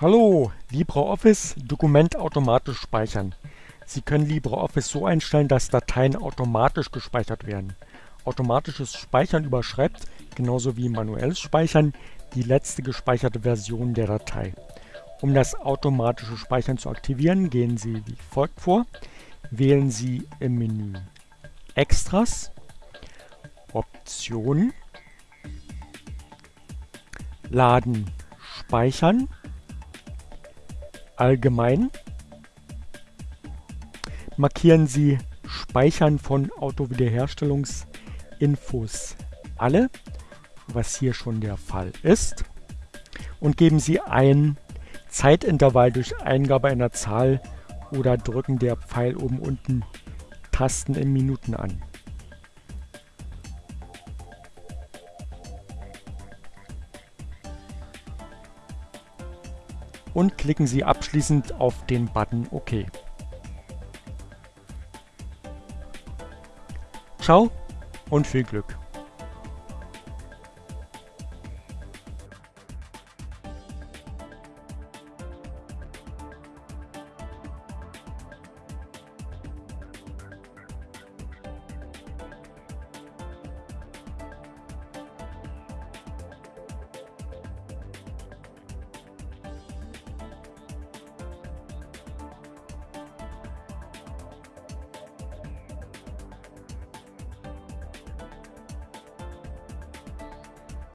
Hallo, LibreOffice Dokument automatisch speichern. Sie können LibreOffice so einstellen, dass Dateien automatisch gespeichert werden. Automatisches Speichern überschreibt, genauso wie manuelles Speichern, die letzte gespeicherte Version der Datei. Um das automatische Speichern zu aktivieren, gehen Sie wie folgt vor. Wählen Sie im Menü Extras, Optionen, Laden, Speichern Allgemein markieren Sie Speichern von Autowiederherstellungsinfos alle, was hier schon der Fall ist, und geben Sie ein Zeitintervall durch Eingabe einer Zahl oder Drücken der Pfeil oben unten Tasten in Minuten an. Und klicken Sie abschließend auf den Button OK. Ciao und viel Glück!